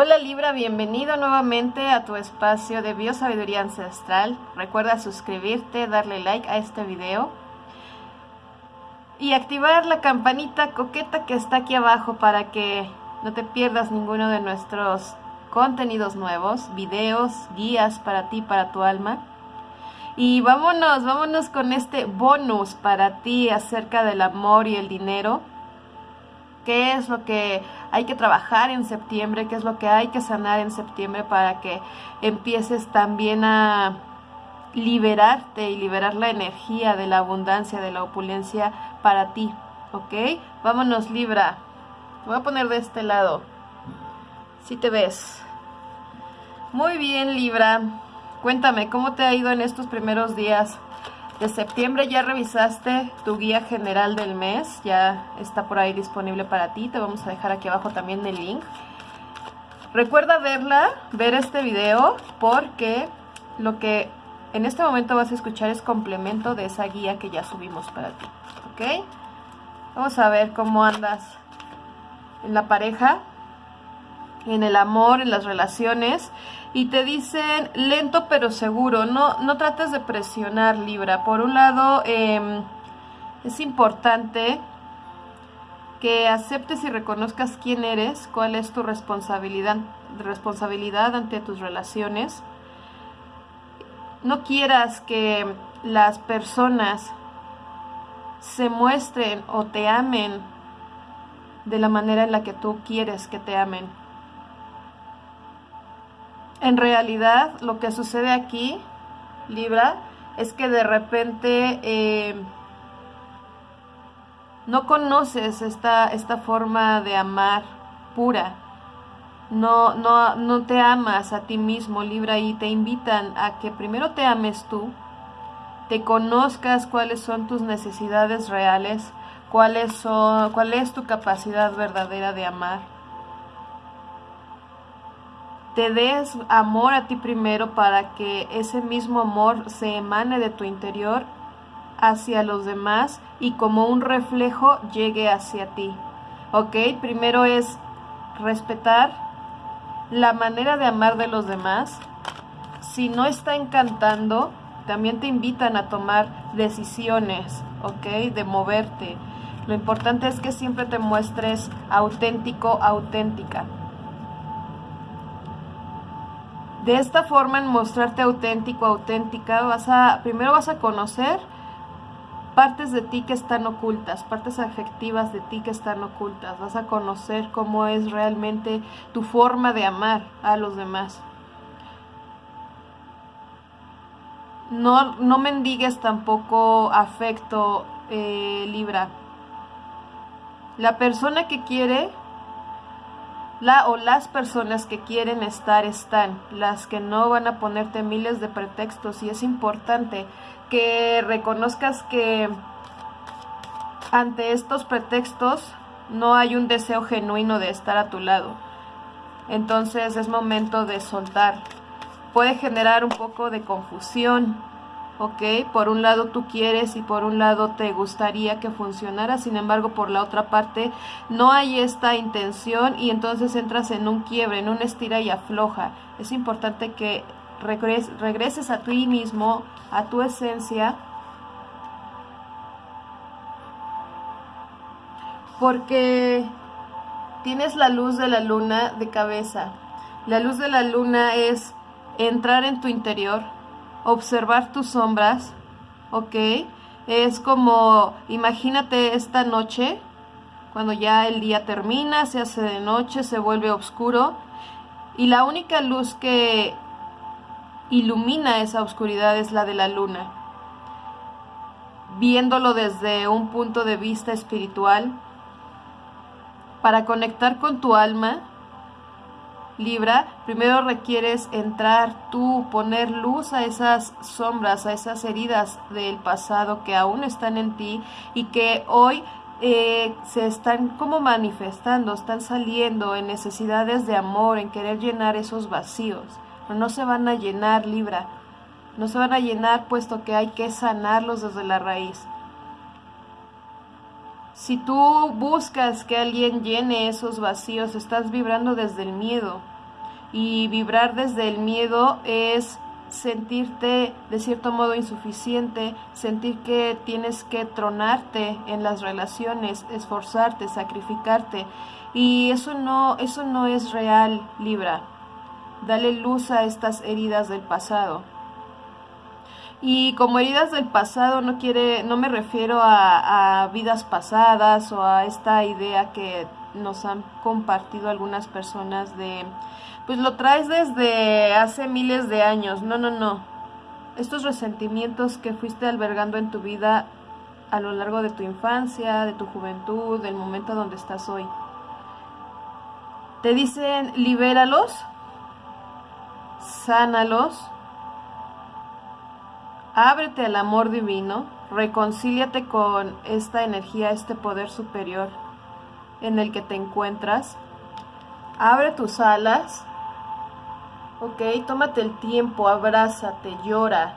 Hola Libra, bienvenido nuevamente a tu espacio de biosabiduría ancestral. Recuerda suscribirte, darle like a este video y activar la campanita coqueta que está aquí abajo para que no te pierdas ninguno de nuestros contenidos nuevos, videos, guías para ti, para tu alma. Y vámonos, vámonos con este bonus para ti acerca del amor y el dinero qué es lo que hay que trabajar en septiembre, qué es lo que hay que sanar en septiembre para que empieces también a liberarte y liberar la energía de la abundancia, de la opulencia para ti, ¿ok? Vámonos Libra, voy a poner de este lado, si te ves. Muy bien Libra, cuéntame, ¿cómo te ha ido en estos primeros días? De septiembre ya revisaste tu guía general del mes, ya está por ahí disponible para ti, te vamos a dejar aquí abajo también el link. Recuerda verla, ver este video, porque lo que en este momento vas a escuchar es complemento de esa guía que ya subimos para ti, ¿ok? Vamos a ver cómo andas en la pareja, en el amor, en las relaciones y te dicen lento pero seguro, no, no trates de presionar Libra. Por un lado, em, es importante que aceptes y reconozcas quién eres, cuál es tu responsabilidad, responsabilidad ante tus relaciones. No quieras que las personas se muestren o te amen de la manera en la que tú quieres que te amen en realidad lo que sucede aquí, Libra, es que de repente eh, no conoces esta, esta forma de amar pura. No, no, no te amas a ti mismo, Libra, y te invitan a que primero te ames tú, te conozcas cuáles son tus necesidades reales, cuáles son, cuál es tu capacidad verdadera de amar te des amor a ti primero para que ese mismo amor se emane de tu interior hacia los demás y como un reflejo llegue hacia ti. ¿Ok? Primero es respetar la manera de amar de los demás. Si no está encantando, también te invitan a tomar decisiones, ¿ok? De moverte. Lo importante es que siempre te muestres auténtico, auténtica. De esta forma, en mostrarte auténtico, auténtica, vas a, primero vas a conocer partes de ti que están ocultas, partes afectivas de ti que están ocultas. Vas a conocer cómo es realmente tu forma de amar a los demás. No, no mendigues tampoco afecto, eh, Libra. La persona que quiere la o las personas que quieren estar están, las que no van a ponerte miles de pretextos y es importante que reconozcas que ante estos pretextos no hay un deseo genuino de estar a tu lado. Entonces es momento de soltar. Puede generar un poco de confusión, ¿ok? Por un lado tú quieres y por un lado te gustaría que funcionara, sin embargo por la otra parte no hay esta intención y entonces entras en un quiebre, en una estira y afloja. Es importante que regreses a ti mismo, a tu esencia, porque tienes la luz de la luna de cabeza. La luz de la luna es entrar en tu interior, observar tus sombras, ¿ok? Es como, imagínate esta noche, cuando ya el día termina, se hace de noche, se vuelve oscuro, y la única luz que ilumina esa oscuridad es la de la luna. Viéndolo desde un punto de vista espiritual, para conectar con tu alma, Libra, primero requieres entrar tú, poner luz a esas sombras, a esas heridas del pasado que aún están en ti y que hoy eh, se están como manifestando, están saliendo en necesidades de amor, en querer llenar esos vacíos. Pero no se van a llenar, Libra. No se van a llenar puesto que hay que sanarlos desde la raíz. Si tú buscas que alguien llene esos vacíos, estás vibrando desde el miedo. Y vibrar desde el miedo es sentirte de cierto modo insuficiente, sentir que tienes que tronarte en las relaciones, esforzarte, sacrificarte. Y eso no, eso no es real, Libra. Dale luz a estas heridas del pasado. Y como heridas del pasado no quiere, no me refiero a, a vidas pasadas o a esta idea que nos han compartido algunas personas de pues lo traes desde hace miles de años. No, no, no. Estos resentimientos que fuiste albergando en tu vida a lo largo de tu infancia, de tu juventud, del momento donde estás hoy. Te dicen, libéralos, sánalos, ábrete al amor divino, reconcíliate con esta energía, este poder superior en el que te encuentras, abre tus alas Ok, tómate el tiempo, abrázate, llora,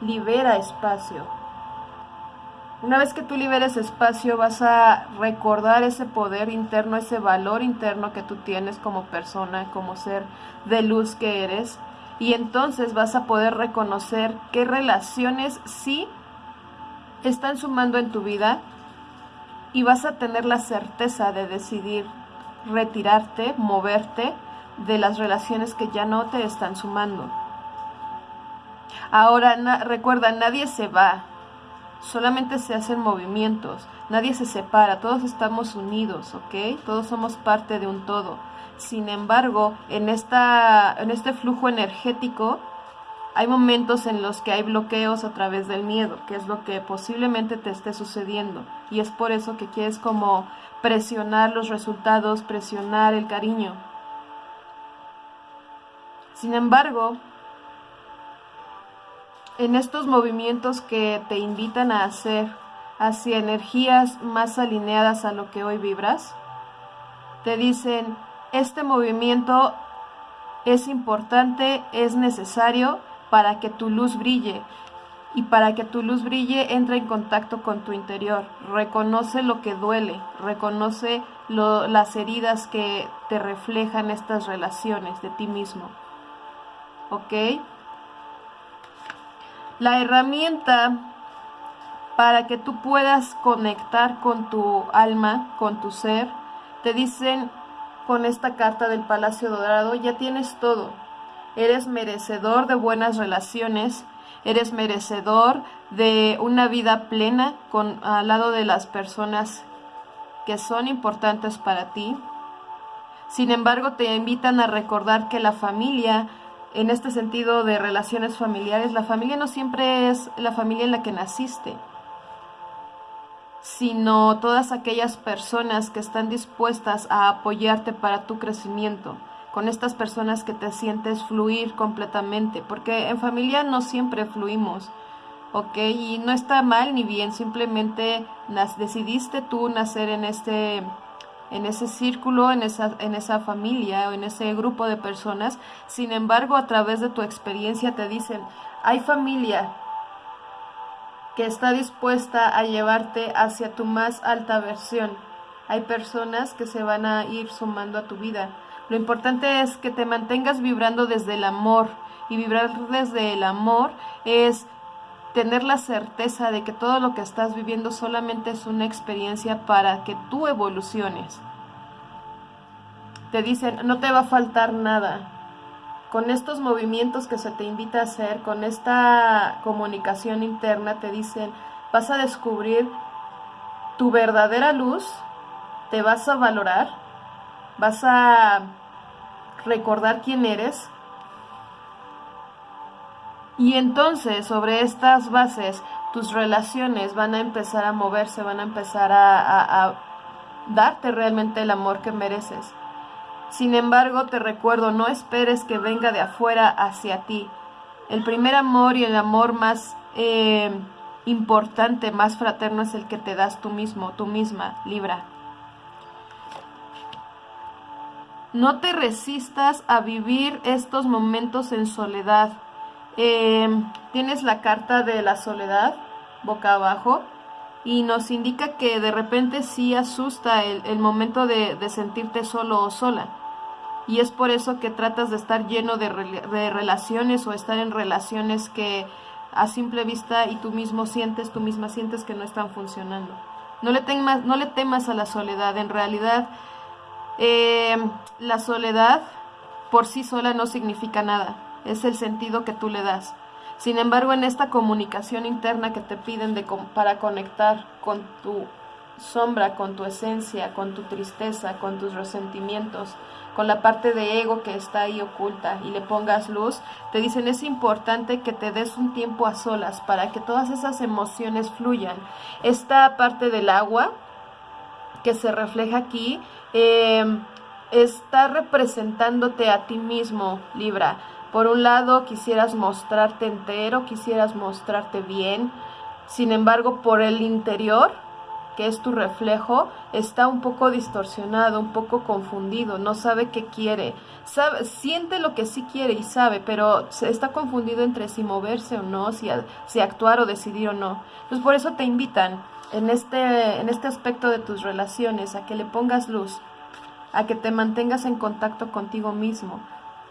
libera espacio. Una vez que tú liberes espacio vas a recordar ese poder interno, ese valor interno que tú tienes como persona, como ser de luz que eres. Y entonces vas a poder reconocer qué relaciones sí están sumando en tu vida y vas a tener la certeza de decidir retirarte, moverte de las relaciones que ya no te están sumando. Ahora, recuerda, nadie se va, solamente se hacen movimientos, nadie se separa, todos estamos unidos, ¿ok? Todos somos parte de un todo. Sin embargo, en, esta, en este flujo energético hay momentos en los que hay bloqueos a través del miedo, que es lo que posiblemente te esté sucediendo. Y es por eso que quieres como presionar los resultados, presionar el cariño, sin embargo, en estos movimientos que te invitan a hacer hacia energías más alineadas a lo que hoy vibras, te dicen, este movimiento es importante, es necesario para que tu luz brille. Y para que tu luz brille, entra en contacto con tu interior. Reconoce lo que duele, reconoce las heridas que te reflejan estas relaciones de ti mismo. ¿ok? La herramienta para que tú puedas conectar con tu alma, con tu ser, te dicen con esta carta del Palacio Dorado, ya tienes todo. Eres merecedor de buenas relaciones, eres merecedor de una vida plena con, al lado de las personas que son importantes para ti. Sin embargo, te invitan a recordar que la familia en este sentido de relaciones familiares, la familia no siempre es la familia en la que naciste, sino todas aquellas personas que están dispuestas a apoyarte para tu crecimiento, con estas personas que te sientes fluir completamente, porque en familia no siempre fluimos, ¿ok? Y no está mal ni bien, simplemente decidiste tú nacer en este en ese círculo, en esa, en esa familia o en ese grupo de personas. Sin embargo, a través de tu experiencia te dicen, hay familia que está dispuesta a llevarte hacia tu más alta versión. Hay personas que se van a ir sumando a tu vida. Lo importante es que te mantengas vibrando desde el amor. Y vibrar desde el amor es tener la certeza de que todo lo que estás viviendo solamente es una experiencia para que tú evoluciones. Te dicen, no te va a faltar nada. Con estos movimientos que se te invita a hacer, con esta comunicación interna, te dicen, vas a descubrir tu verdadera luz, te vas a valorar, vas a recordar quién eres, y entonces sobre estas bases tus relaciones van a empezar a moverse, van a empezar a, darte realmente el amor que mereces. Sin embargo, te recuerdo, no esperes que venga de afuera hacia ti. El primer amor y el amor más eh, importante, más fraterno es el que te das tú mismo, tú misma, Libra. No te resistas a vivir estos momentos en soledad. Em, tienes la carta de la soledad boca abajo y nos indica que de repente sí asusta el, momento de, sentirte solo o sola. y es por eso que tratas de estar lleno de, de relaciones o estar en relaciones que a simple vista y tú mismo sientes, tú misma sientes que no están funcionando. No le temas, no le temas a la soledad. En realidad, eh, la soledad por sí sola no significa nada. Es el sentido que tú le das. Sin embargo, en esta comunicación interna que te piden de, para conectar con tu sombra, con tu esencia, con tu tristeza, con tus resentimientos, con la parte de ego que está ahí oculta y le pongas luz, te dicen es importante que te des un tiempo a solas para que todas esas emociones fluyan. Esta parte del agua que se refleja aquí em, está representándote a ti mismo, Libra. Por un lado, quisieras mostrarte entero, quisieras mostrarte bien, sin embargo, por el interior que es tu reflejo, está un poco distorsionado, un poco confundido, no sabe qué quiere, sabe, siente lo que sí quiere y sabe, pero está confundido entre si moverse o no, si, si actuar o decidir o no. Entonces por eso te invitan en este, en este aspecto de tus relaciones a que le pongas luz, a que te mantengas en contacto contigo mismo.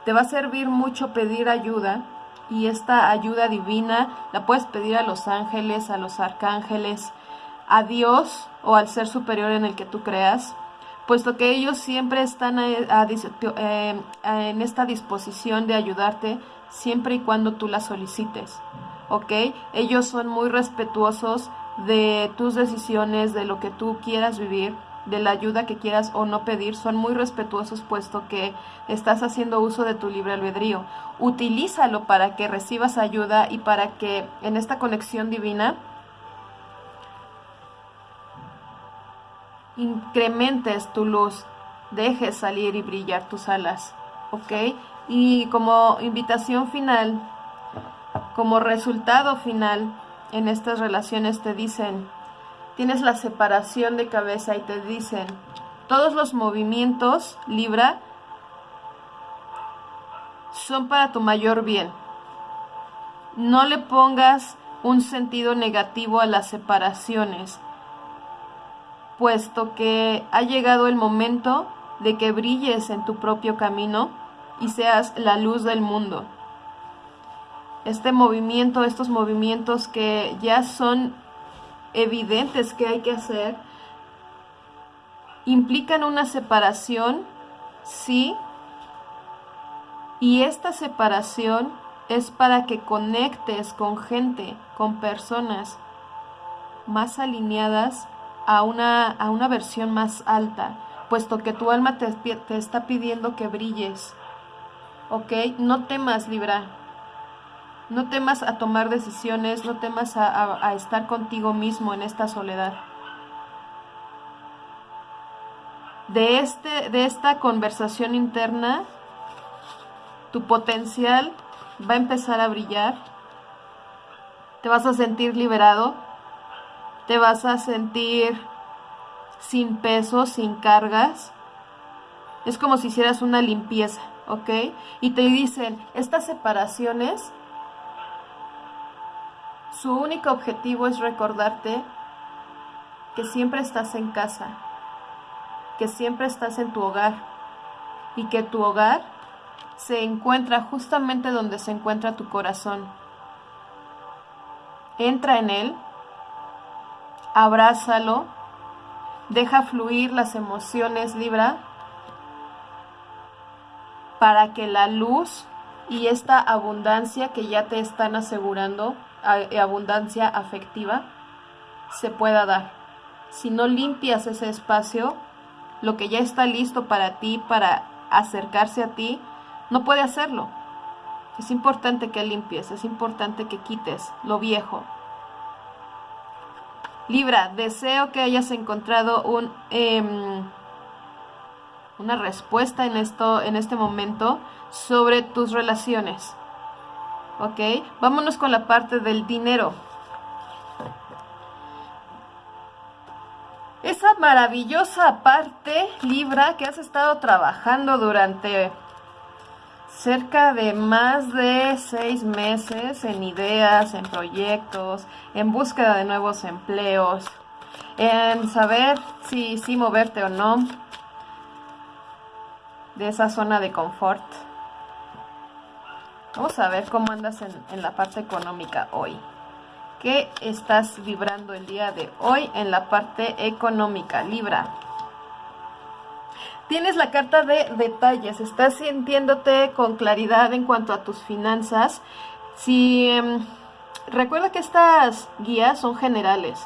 Te va a servir mucho pedir ayuda y esta ayuda divina la puedes pedir a los ángeles, a los arcángeles, a Dios o al ser superior en el que tú creas, puesto que ellos siempre están eh, en esta disposición de ayudarte siempre y cuando tú la solicites. ¿Ok? Ellos son muy respetuosos de tus decisiones, de lo que tú quieras vivir, de la ayuda que quieras o no pedir, son muy respetuosos puesto que estás haciendo uso de tu libre albedrío. Utilízalo para que recibas ayuda y para que en esta conexión divina incrementes tu luz, dejes salir y brillar tus alas, ¿ok? Y como invitación final, como resultado final en estas relaciones te dicen, tienes la separación de cabeza y te dicen, todos los movimientos, Libra, son para tu mayor bien. No le pongas un sentido negativo a las separaciones puesto que ha llegado el momento de que brilles en tu propio camino y seas la luz del mundo. Este movimiento, estos movimientos que ya son evidentes que hay que hacer, implican una separación, sí, y esta separación es para que conectes con gente, con personas más alineadas a una, a una versión más alta, puesto que tu alma te, te está pidiendo que brilles. ¿Ok? No temas, Libra. No temas a tomar decisiones, no temas a, estar contigo mismo en esta soledad. De, este, de esta conversación interna, tu potencial va a empezar a brillar. Te vas a sentir liberado, te vas a sentir sin peso, sin cargas. Es como si hicieras una limpieza, ¿ok? Y te dicen, estas separaciones, su único objetivo es recordarte que siempre estás en casa, que siempre estás en tu hogar y que tu hogar se encuentra justamente donde se encuentra tu corazón. Entra en él abrázalo, deja fluir las emociones, Libra, para que la luz y esta abundancia que ya te están asegurando, abundancia afectiva, se pueda dar. Si no limpias ese espacio, lo que ya está listo para ti, para acercarse a ti, no puede hacerlo. Es importante que limpies, es importante que quites lo viejo, Libra, deseo que hayas encontrado un, em, una respuesta en, esto, en este momento sobre tus relaciones. ¿Ok? Vámonos con la parte del dinero. Esa maravillosa parte, Libra, que has estado trabajando durante cerca de más de seis meses en ideas, en proyectos, en búsqueda de nuevos empleos, en saber si, moverte o no. de esa zona de confort. Vamos a ver cómo andas en, la parte económica hoy. ¿Qué estás vibrando el día de hoy en la parte económica? Libra. Tienes la carta de detalles, estás sintiéndote con claridad en cuanto a tus finanzas. Si em, recuerda que estas guías son generales,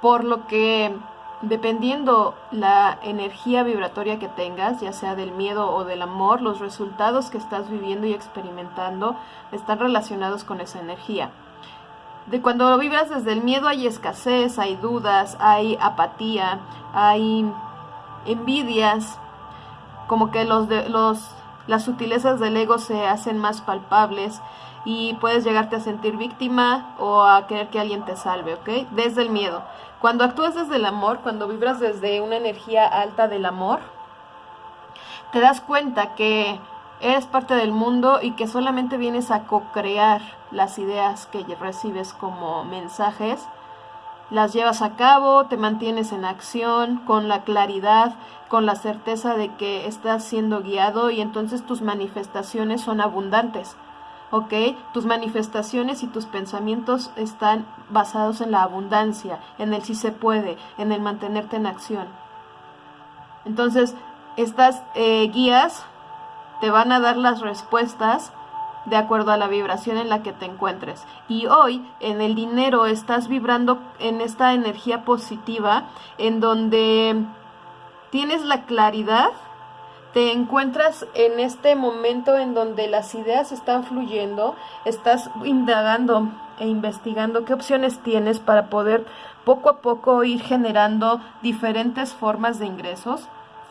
por lo que dependiendo la energía vibratoria que tengas, ya sea del miedo o del amor, los resultados que estás viviendo y experimentando están relacionados con esa energía. De cuando vibras desde el miedo hay escasez, hay dudas, hay apatía, hay envidias, como que los, los las sutilezas del ego se hacen más palpables y puedes llegarte a sentir víctima o a querer que alguien te salve, ¿ok? Desde el miedo. Cuando actúas desde el amor, cuando vibras desde una energía alta del amor, te das cuenta que eres parte del mundo y que solamente vienes a co-crear las ideas que recibes como mensajes las llevas a cabo, te mantienes en acción, con la claridad, con la certeza de que estás siendo guiado y entonces tus manifestaciones son abundantes. ¿Ok? Tus manifestaciones y tus pensamientos están basados en la abundancia, en el si se puede, en el mantenerte en acción. Entonces, estas eh, guías te van a dar las respuestas de acuerdo a la vibración en la que te encuentres. Y hoy en el dinero estás vibrando en esta energía positiva en donde tienes la claridad, te encuentras en este momento en donde las ideas están fluyendo, estás indagando e investigando qué opciones tienes para poder poco a poco ir generando diferentes formas de ingresos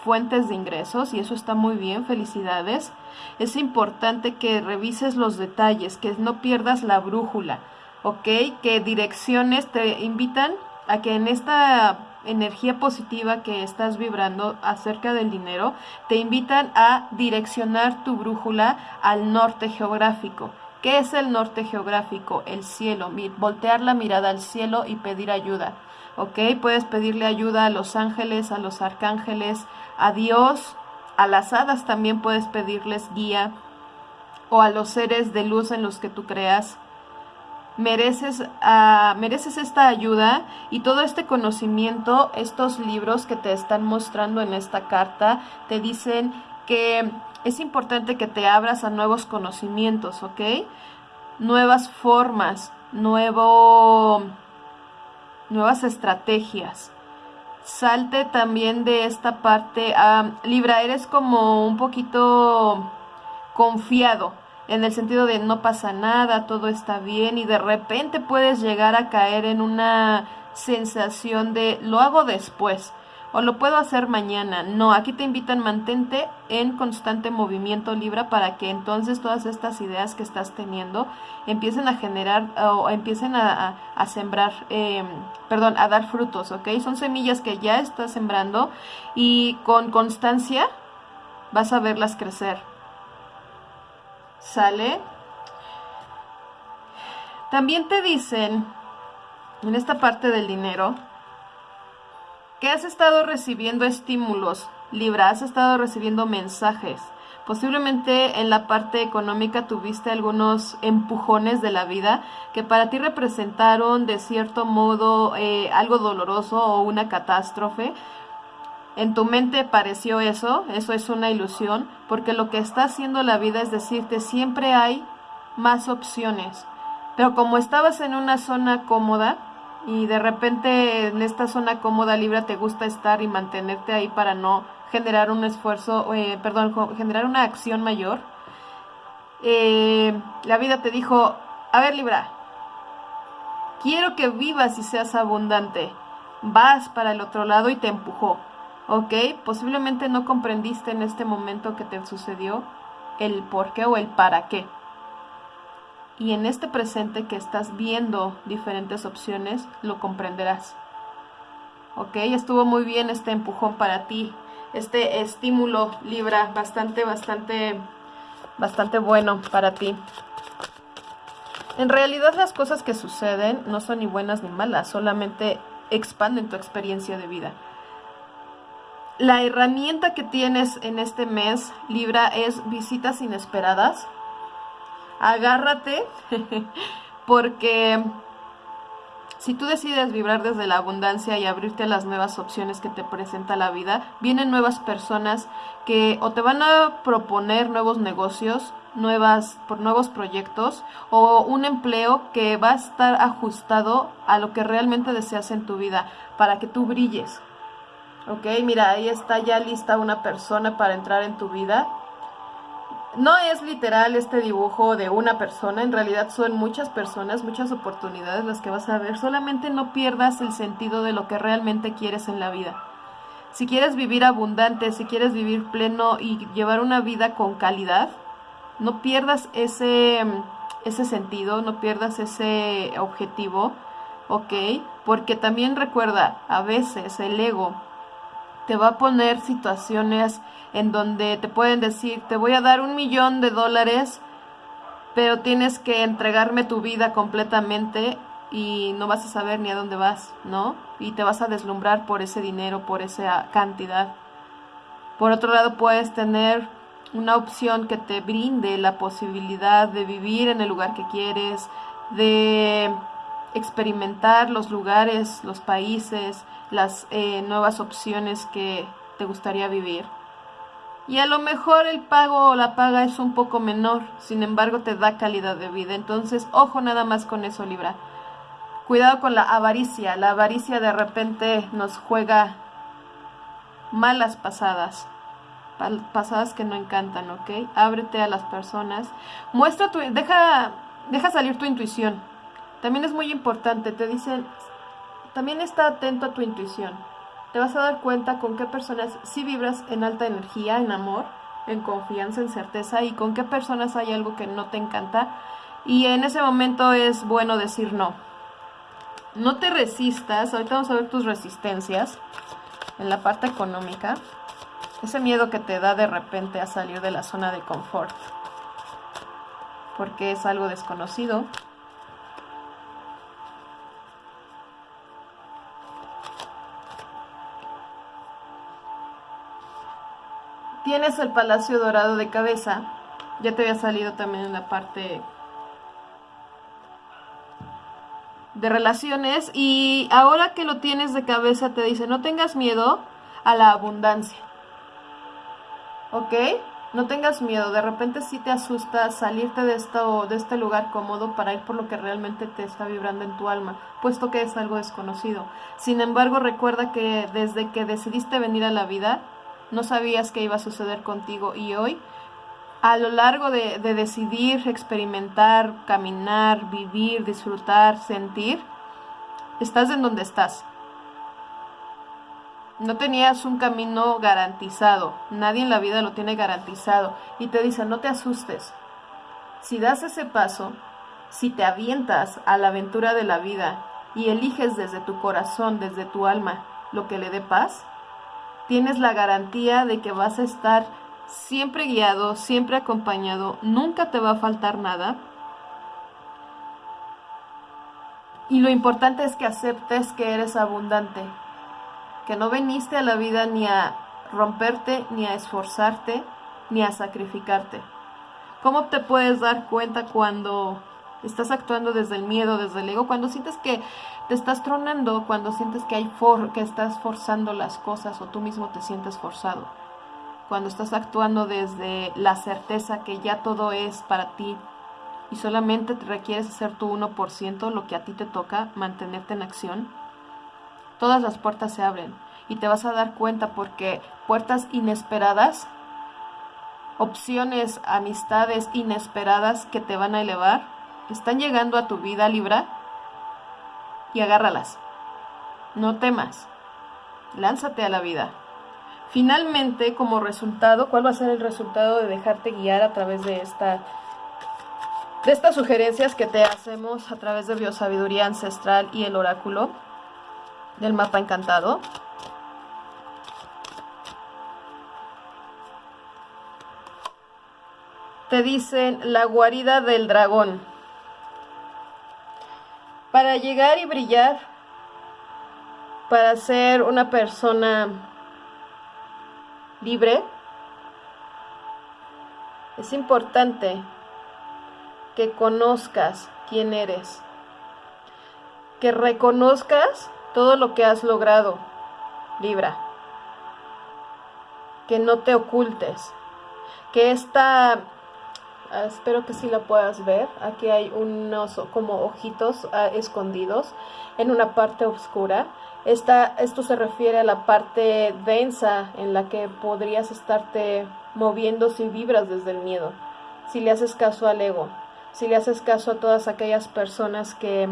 fuentes de ingresos y eso está muy bien, felicidades. Es importante que revises los detalles, que no pierdas la brújula, ¿ok? Que direcciones te invitan a que en esta energía positiva que estás vibrando acerca del dinero, te invitan a direccionar tu brújula al norte geográfico. ¿Qué es el norte geográfico? El cielo, voltear la mirada al cielo y pedir ayuda. ¿Ok? Puedes pedirle ayuda a los ángeles, a los arcángeles, a Dios, a las hadas también puedes pedirles guía o a los seres de luz en los que tú creas. Mereces, uh, mereces esta ayuda y todo este conocimiento, estos libros que te están mostrando en esta carta, te dicen que es importante que te abras a nuevos conocimientos, ¿ok? Nuevas formas, nuevo, nuevas estrategias salte también de esta parte. Libra, eres como un poquito confiado en el sentido de no pasa nada, todo está bien y de repente puedes llegar a caer en una sensación de lo hago después o lo puedo hacer mañana. No, aquí te invitan mantente en constante movimiento Libra para que entonces todas estas ideas que estás teniendo empiecen a generar o empiecen a, sembrar, em, perdón, a dar frutos, ¿ok? Son semillas que ya estás sembrando y con constancia vas a verlas crecer. ¿Sale? También te dicen en esta parte del dinero que has estado recibiendo estímulos, Libra, has estado recibiendo mensajes. Posiblemente en la parte económica tuviste algunos empujones de la vida que para ti representaron de cierto modo eh, algo doloroso o una catástrofe. En tu mente pareció eso, eso es una ilusión, porque lo que está haciendo la vida es decirte siempre hay más opciones. Pero como estabas en una zona cómoda, y de repente en esta zona cómoda Libra te gusta estar y mantenerte ahí para no generar un esfuerzo, eh, perdón, generar una acción mayor, eh, la vida te dijo, a ver Libra, quiero que vivas y seas abundante, vas para el otro lado y te empujó, ¿ok? Posiblemente no comprendiste en este momento que te sucedió el por qué o el para qué y en este presente que estás viendo diferentes opciones, lo comprenderás. ¿Ok? Estuvo muy bien este empujón para ti, este estímulo Libra, bastante, bastante, bastante bueno para ti. En realidad las cosas que suceden no son ni buenas ni malas, solamente expanden tu experiencia de vida. La herramienta que tienes en este mes, Libra, es visitas inesperadas. Agárrate, porque si tú decides vibrar desde la abundancia y abrirte a las nuevas opciones que te presenta la vida, vienen nuevas personas que o te van a proponer nuevos negocios, nuevas, por nuevos proyectos o un empleo que va a estar ajustado a lo que realmente deseas en tu vida para que tú brilles. Ok, mira, ahí está ya lista una persona para entrar en tu vida. No es literal este dibujo de una persona, en realidad son muchas personas, muchas oportunidades las que vas a ver. Solamente no pierdas el sentido de lo que realmente quieres en la vida. Si quieres vivir abundante, si quieres vivir pleno y llevar una vida con calidad, no pierdas ese, ese sentido, no pierdas ese objetivo, ¿ok? Porque también recuerda, a veces el ego te va a poner situaciones en donde te pueden decir, te voy a dar un millón de dólares, pero tienes que entregarme tu vida completamente y no vas a saber ni a dónde vas, ¿no? Y te vas a deslumbrar por ese dinero, por esa cantidad. Por otro lado, puedes tener una opción que te brinde la posibilidad de vivir en el lugar que quieres, de experimentar los lugares, los países, las eh, nuevas opciones que te gustaría vivir. Y a lo mejor el pago o la paga es un poco menor, sin embargo te da calidad de vida. Entonces, ojo nada más con eso, Libra. Cuidado con la avaricia. La avaricia de repente nos juega malas pasadas pasadas que no encantan, ¿ok? Ábrete a las personas. Muestra tu, deja, deja salir tu intuición. También es muy importante, te dicen, también está atento a tu intuición. Te vas a dar cuenta con qué personas sí vibras en alta energía, en amor, en confianza, en certeza y con qué personas hay algo que no te encanta. Y en ese momento es bueno decir no. No te resistas, ahorita vamos a ver tus resistencias en la parte económica. Ese miedo que te da de repente a salir de la zona de confort. Porque es algo desconocido. Tienes el Palacio Dorado de cabeza. Ya te había salido también en la parte de relaciones. Y ahora que lo tienes de cabeza te dice, no tengas miedo a la abundancia. ¿ok? No tengas miedo, de repente sí te asusta salirte de, esto, de este lugar cómodo para ir por lo que realmente te está vibrando en tu alma, puesto que es algo desconocido. Sin embargo, recuerda que desde que decidiste venir a la vida, no sabías qué iba a suceder contigo y hoy, a lo largo de, de decidir, experimentar, caminar, vivir, disfrutar, sentir, estás en donde estás. No tenías un camino garantizado, nadie en la vida lo tiene garantizado y te dice no te asustes. Si das ese paso, si te avientas a la aventura de la vida y eliges desde tu corazón, desde tu alma, lo que le dé paz, tienes la garantía de que vas a estar siempre guiado, siempre acompañado, nunca te va a faltar nada. Y lo importante es que aceptes que eres abundante, que no veniste a la vida ni a romperte, ni a esforzarte, ni a sacrificarte. ¿Cómo te puedes dar cuenta cuando estás actuando desde el miedo, desde el ego, cuando sientes que te estás tronando, cuando sientes que hay for que estás forzando las cosas o tú mismo te sientes forzado? Cuando estás actuando desde la certeza que ya todo es para ti y solamente te requieres hacer tu 1% lo que a ti te toca, mantenerte en acción todas las puertas se abren y te vas a dar cuenta porque puertas inesperadas, opciones, amistades inesperadas que te van a elevar, están llegando a tu vida Libra y agárralas. No temas. Lánzate a la vida. Finalmente, como resultado, ¿cuál va a ser el resultado de dejarte guiar a través de esta de estas sugerencias que te hacemos a través de biosabiduría ancestral y el oráculo? del mapa encantado. Te dicen la guarida del dragón. Para llegar y brillar, para ser una persona libre, es importante que conozcas quién eres, que reconozcas todo lo que has logrado, Libra, que no te ocultes, que esta, espero que sí la puedas ver, aquí hay unos como ojitos ah, escondidos en una parte oscura, esta, esto se refiere a la parte densa en la que podrías estarte moviendo si vibras desde el miedo, si le haces caso al ego, si le haces caso a todas aquellas personas que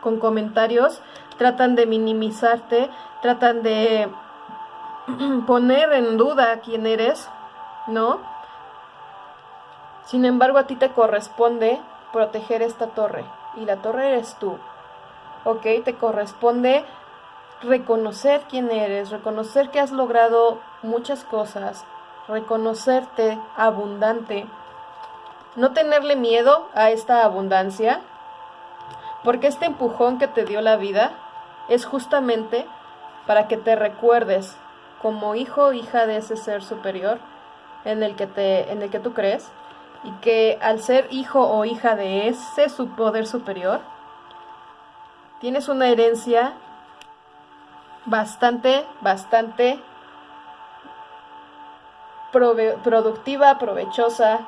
con comentarios tratan de minimizarte, tratan de poner en duda quién eres, ¿no? Sin embargo, a ti te corresponde proteger esta torre y la torre eres tú, ¿ok? Te corresponde reconocer quién eres, reconocer que has logrado muchas cosas, reconocerte abundante, no tenerle miedo a esta abundancia, porque este empujón que te dio la vida es justamente para que te recuerdes como hijo o hija de ese ser superior en el que te en el que tú crees y que al ser hijo o hija de ese su poder superior tienes una herencia bastante bastante productiva, provechosa,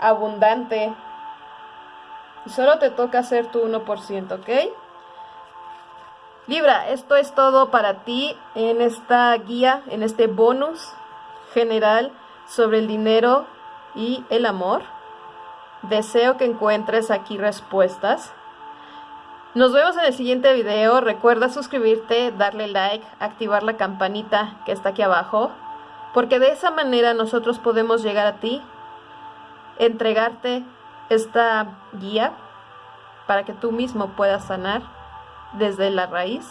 abundante. Y solo te toca hacer tu 1%, ¿ok? Libra, esto es todo para ti en esta guía, en este bonus general sobre el dinero y el amor. Deseo que encuentres aquí respuestas. Nos vemos en el siguiente video. Recuerda suscribirte, darle like, activar la campanita que está aquí abajo porque de esa manera nosotros podemos llegar a ti, entregarte esta guía para que tú mismo puedas sanar desde la raíz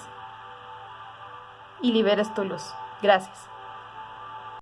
y liberes tu luz. Gracias.